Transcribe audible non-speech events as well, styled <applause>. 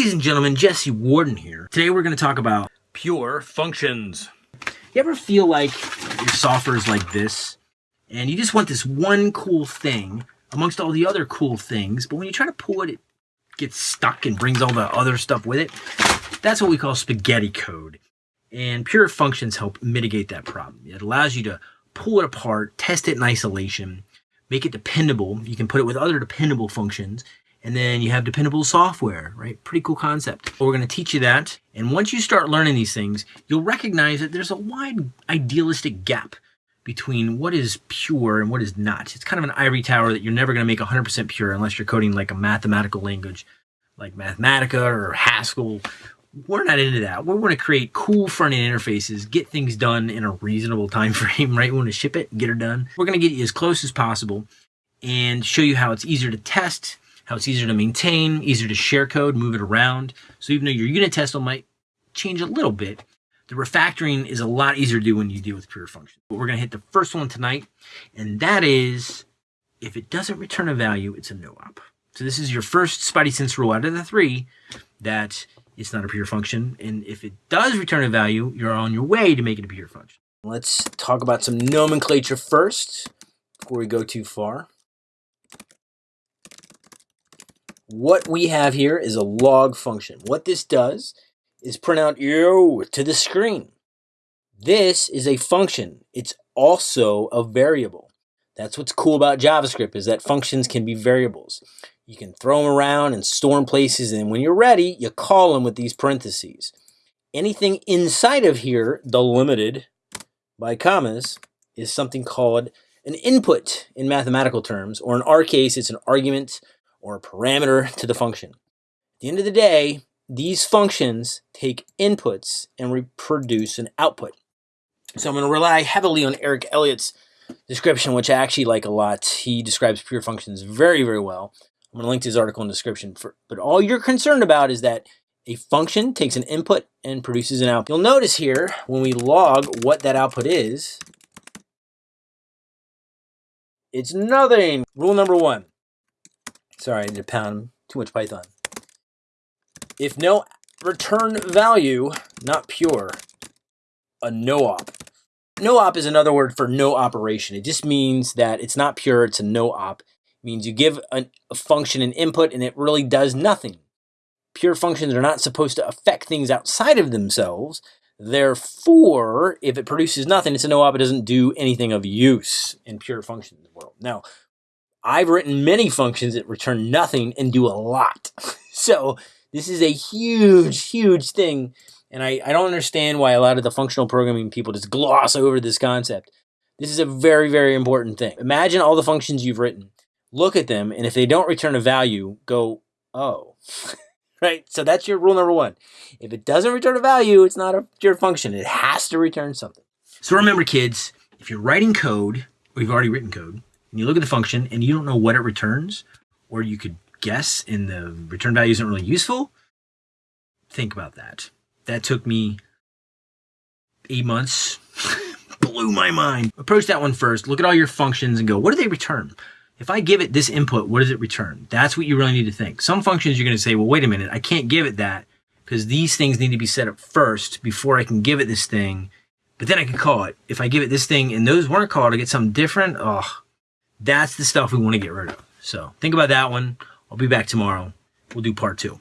Ladies and gentlemen, Jesse Warden here. Today we're going to talk about pure functions. You ever feel like your software is like this and you just want this one cool thing amongst all the other cool things, but when you try to pull it, it gets stuck and brings all the other stuff with it? That's what we call spaghetti code. And pure functions help mitigate that problem. It allows you to pull it apart, test it in isolation, make it dependable. You can put it with other dependable functions and then you have dependable software, right? Pretty cool concept. We're going to teach you that. And once you start learning these things, you'll recognize that there's a wide idealistic gap between what is pure and what is not. It's kind of an ivory tower that you're never going to make 100% pure unless you're coding like a mathematical language like Mathematica or Haskell. We're not into that. We want to create cool front-end interfaces, get things done in a reasonable time frame, <laughs> right? We want to ship it, get it done. We're going to get you as close as possible and show you how it's easier to test, how it's easier to maintain, easier to share code, move it around. So even though your unit test might change a little bit, the refactoring is a lot easier to do when you deal with pure functions. But we're going to hit the first one tonight, and that is if it doesn't return a value, it's a no-op. So this is your first Spidey sense rule out of the three that it's not a pure function. And if it does return a value, you're on your way to make it a pure function. Let's talk about some nomenclature first before we go too far. What we have here is a log function. What this does is print out yo to the screen. This is a function. It's also a variable. That's what's cool about JavaScript is that functions can be variables. You can throw them around and store them places, and when you're ready, you call them with these parentheses. Anything inside of here, delimited by commas, is something called an input in mathematical terms, or in our case, it's an argument or a parameter to the function. At the end of the day, these functions take inputs and reproduce an output. So I'm going to rely heavily on Eric Elliott's description, which I actually like a lot. He describes pure functions very, very well. I'm going to link to his article in the description. For, but all you're concerned about is that a function takes an input and produces an output. You'll notice here, when we log what that output is, it's nothing. Rule number one. Sorry, to pound too much Python. If no return value, not pure, a no-op. No-op is another word for no operation. It just means that it's not pure, it's a no-op. It means you give a, a function an input and it really does nothing. Pure functions are not supposed to affect things outside of themselves. Therefore, if it produces nothing, it's a no-op. It doesn't do anything of use in pure functions world. Now, I've written many functions that return nothing and do a lot. <laughs> so this is a huge, huge thing. And I, I don't understand why a lot of the functional programming people just gloss over this concept. This is a very, very important thing. Imagine all the functions you've written. Look at them, and if they don't return a value, go, oh. <laughs> right? So that's your rule number one. If it doesn't return a value, it's not a pure function. It has to return something. So remember, kids, if you're writing code, or you've already written code, and you look at the function and you don't know what it returns, or you could guess and the return value isn't really useful, think about that. That took me eight months, <laughs> blew my mind. Approach that one first, look at all your functions and go, what do they return? If I give it this input, what does it return? That's what you really need to think. Some functions you're going to say, well, wait a minute, I can't give it that because these things need to be set up first before I can give it this thing. But then I can call it. If I give it this thing and those weren't called, I get something different. Oh, that's the stuff we want to get rid of. So think about that one. I'll be back tomorrow. We'll do part two.